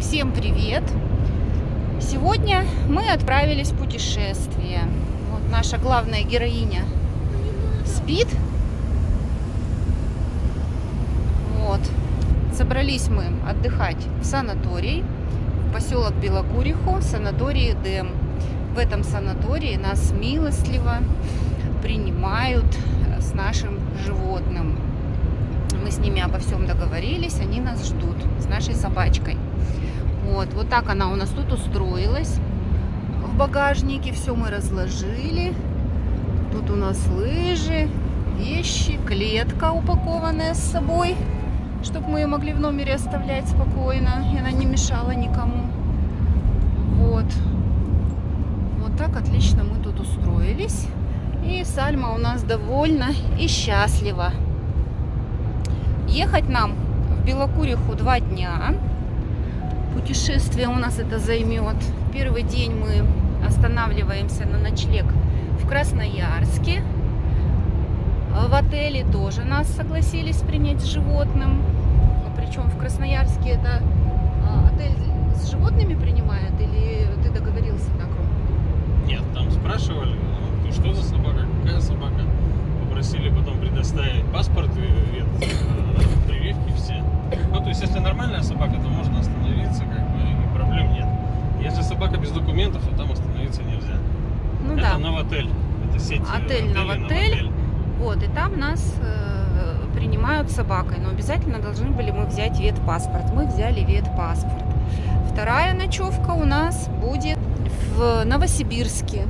Всем привет! Сегодня мы отправились в путешествие. Вот наша главная героиня спит. Вот. Собрались мы отдыхать в санаторий, в поселок Белокуриху, санаторий Эдем. В этом санатории нас милостливо принимают с нашим животным. Мы с ними обо всем договорились, они нас ждут с нашей собачкой. Вот, вот так она у нас тут устроилась. В багажнике все мы разложили. Тут у нас лыжи, вещи, клетка упакованная с собой, чтобы мы ее могли в номере оставлять спокойно, и она не мешала никому. Вот. Вот так отлично мы тут устроились. И Сальма у нас довольна и счастлива. Ехать нам в Белокуриху два дня. Путешествие у нас это займет. Первый день мы останавливаемся на ночлег в Красноярске. В отеле тоже нас согласились принять с животным. Причем в Красноярске это а, отель с животными принимает или ты договорился так, Ром? Нет, там спрашивали, ну, что за собака, какая собака. Попросили потом предоставить паспорт и это, э, прививки все. Ну, то есть, если нормальная собака, то можно остановиться, как бы, и проблем нет. Если собака без документов, то там остановиться нельзя. Ну это да. Новотель. Это сеть э, Отель «Новотель». Вот, и там нас э, принимают собакой. Но обязательно должны были мы взять ветпаспорт. Мы взяли ветпаспорт. Вторая ночевка у нас будет в Новосибирске.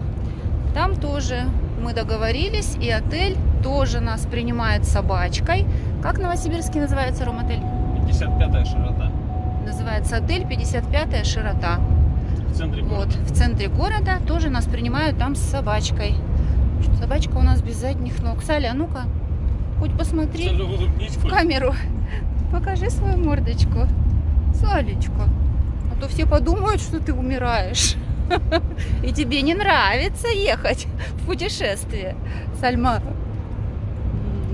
Там тоже мы договорились, и отель тоже нас принимает собачкой. Как Новосибирский называется, Ром-отель? 55-я широта. Называется отель 55-я широта. В центре Вот, города. в центре города тоже нас принимают там с собачкой. Собачка у нас без задних ног. Саля, а ну-ка, хоть посмотри в камеру. Покажи свою мордочку. Салечка. А то все подумают, что ты умираешь. И тебе не нравится ехать в путешествие. Сальма.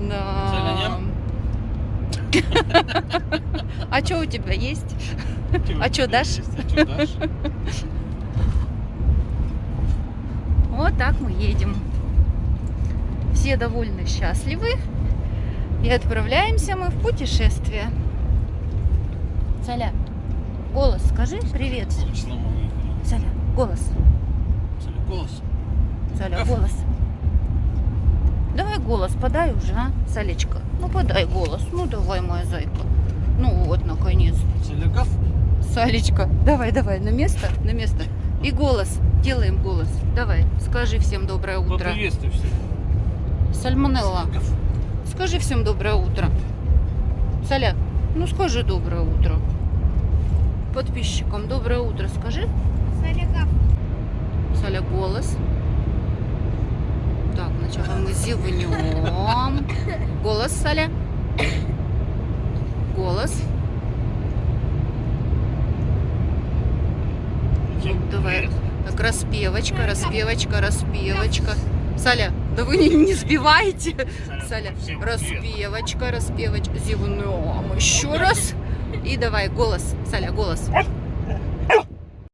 Да. А что у тебя есть? А дашь? есть? А дашь? Вот так мы едем. Все довольны, счастливы. И отправляемся мы в путешествие. Саля, голос скажи привет. Саля, голос. Саля, голос. Саля, голос. Голос подай уже, а, Салечка? Ну подай голос. Ну давай, моя зайка. Ну вот, наконец. Саля, гав. Салечка, давай, давай, на место, на место. И голос. Делаем голос. Давай, скажи всем доброе утро. Поприветствуй всех. Сальмонелла. Саля, гав. Скажи всем доброе утро. Саля, ну скажи доброе утро. Подписчикам доброе утро скажи. Саля, голос. Мы зевнем. Голос, Саля. Голос. Давай. Так, распевочка, распевочка, распевочка. Саля, да вы не, не сбивайте. Саля, распевочка, распевочка. Зевнем еще раз. И давай, голос. Саля, голос.